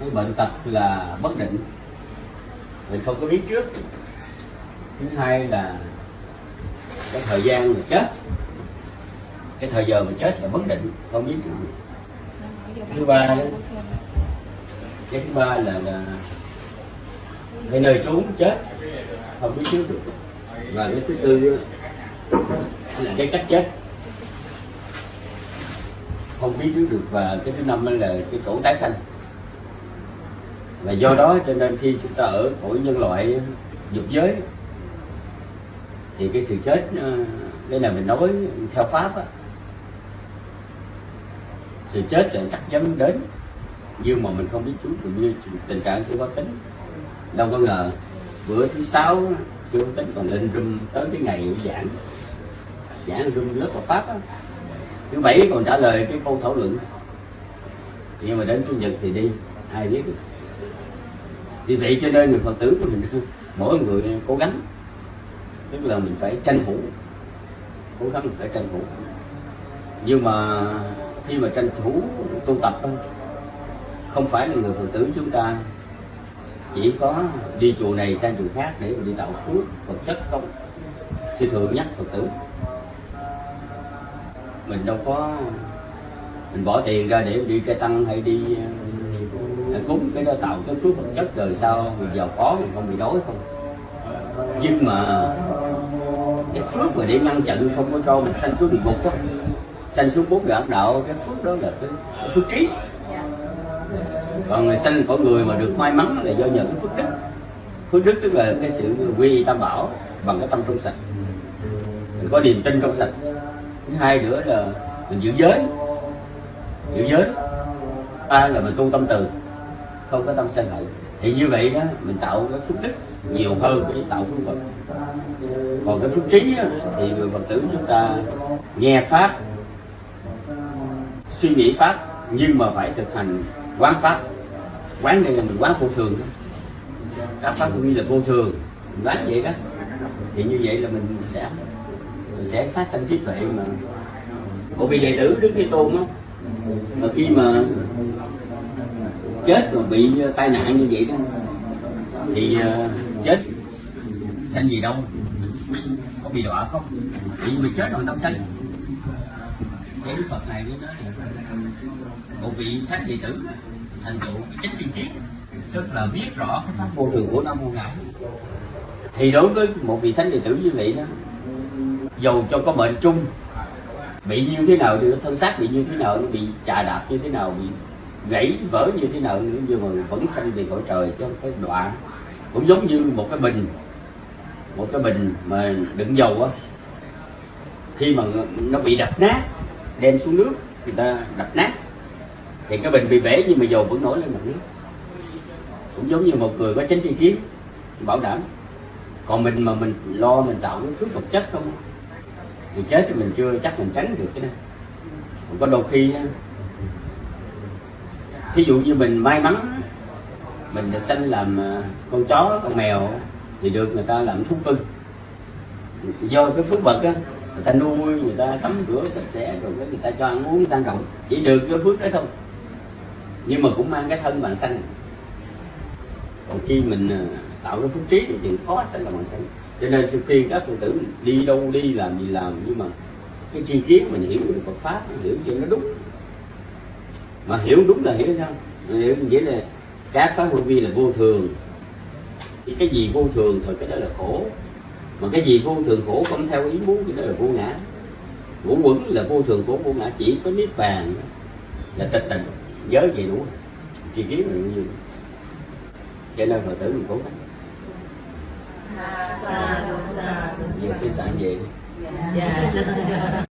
cái bệnh tật là bất định. Mình không có biết trước. Thứ hai là cái thời gian mà chết. Cái thời giờ mình chết là bất định, không biết được. thứ ba đó, cái thứ ba là là cái nơi trốn chết, không biết trước được. Và cái thứ tư là cái cách chết. Không biết trước được. Và cái thứ năm là cái cổ tái xanh và do đó cho nên khi chúng ta ở cõi nhân loại dục giới, thì cái sự chết ờ, đây là mình nói theo pháp á, sự chết là chắc chắn đến, nhưng mà mình không biết trước được như tình trạng siêu có tính. Đâu có ngờ bữa thứ sáu sư có tính còn lên rung tới cái ngày giảng. Giảng rung lớp Phật pháp á. Thứ bảy còn trả lời cái câu thảo luận. Nhưng mà đến chủ nhật thì đi, ai biết. được vì vậy cho nên người phật tử của mình, mỗi người cố gắng. Tức là mình phải tranh thủ. Cố gắng mình phải tranh thủ. Nhưng mà khi mà tranh thủ tu tập không phải là người phật tử chúng ta chỉ có đi chùa này sang chùa khác để mà đi tạo phước, vật chất không. Sư thượng nhắc phật tử, mình đâu có, mình bỏ tiền ra để đi cây tăng hay đi cúng cái đó tạo cái phước vật chất đời sau. Mình giàu có mình không bị đói không? Nhưng mà cái phước mà để ngăn chặn không có cho mình sanh xuống địa ngục á. Sanh xuống bốn đoạn đạo cái phước đó là cái, cái phước trí. Còn người sanh có người mà được may mắn là do nhờ cái phước đức. Phước đức tức là cái sự quy tam bảo bằng cái tâm trong sạch. Mình có niềm tin trong sạch. Thứ hai nữa là mình giữ giới. Giữ giới. Ba là mình tu tâm từ không có tâm sân hận thì như vậy đó mình tạo cái phước đức nhiều hơn cái tạo phước phật còn cái phước trí đó, thì người phật tử chúng ta nghe pháp suy nghĩ pháp nhưng mà phải thực hành quán pháp. Quán đây là mình quán vô thường các pháp cũng như là vô thường. Mình quán vậy đó. Thì như vậy là mình sẽ mình sẽ phát sinh trí tuệ mà. Bởi vì đệ tử đức thế tôn á mà khi mà chết mà bị tai nạn như vậy đó. Thì uh, chết sanh gì đâu. Có bị đọa không? Thì mình chết rồi đâu sanh. Cái đức phật này mới nói một vị thánh đệ tử thành tựu chánh chuyên kiến tức là biết rõ cái pháp vô thường của năm mô ngã thì đối với một vị thánh đệ tử như vậy đó dầu cho có bệnh chung bị như thế nào thì thân xác bị như thế nào nó bị chà đạp như thế nào bị gãy vỡ như thế nào nữa, nhưng mà vẫn sanh về cõi trời chứ không phải cũng giống như một cái bình, một cái bình mà đựng dầu á. Khi mà nó bị đập nát, đem xuống nước, người ta đập nát, thì cái bình bị bể nhưng mà dầu vẫn nổi lên mặt nước. Cũng giống như một người có chánh tri kiến, bảo đảm. Còn mình mà mình lo mình tạo cái thứ vật chất không thì chết thì mình chưa chắc mình tránh được cái này còn có đôi khi thí dụ như mình may mắn, mình được sanh làm à, con chó, con mèo, thì được người ta làm thú cưng. Do cái phước vật á, người ta nuôi, người ta tắm rửa sạch sẽ, rồi cái người ta cho ăn uống sang trọng chỉ được cái phước đó thôi. Nhưng mà cũng mang cái thân bạn sanh. Còn khi mình à, tạo cái phước trí thì chuyện khó sanh là bạn sanh. Cho nên sự khuyên các phật tử đi đâu đi làm gì làm, nhưng mà cái tri kiến mình hiểu được Phật pháp mình hiểu cho nó đúng mà hiểu đúng là hiểu sao? Hiểu nghĩa là các pháp vô vi là vô thường. Thì cái gì vô thường thì cái đó là khổ. Mà cái gì vô thường khổ không theo ý muốn cái đó là vô ngã. Ngũ quẩn là vô thường khổ vô ngã. Chỉ có niết bàn là tịch tịnh. Giới vậy đủ. Tri kiến là như cho nên phật tử mình cố gắng. Suy sản về Dạ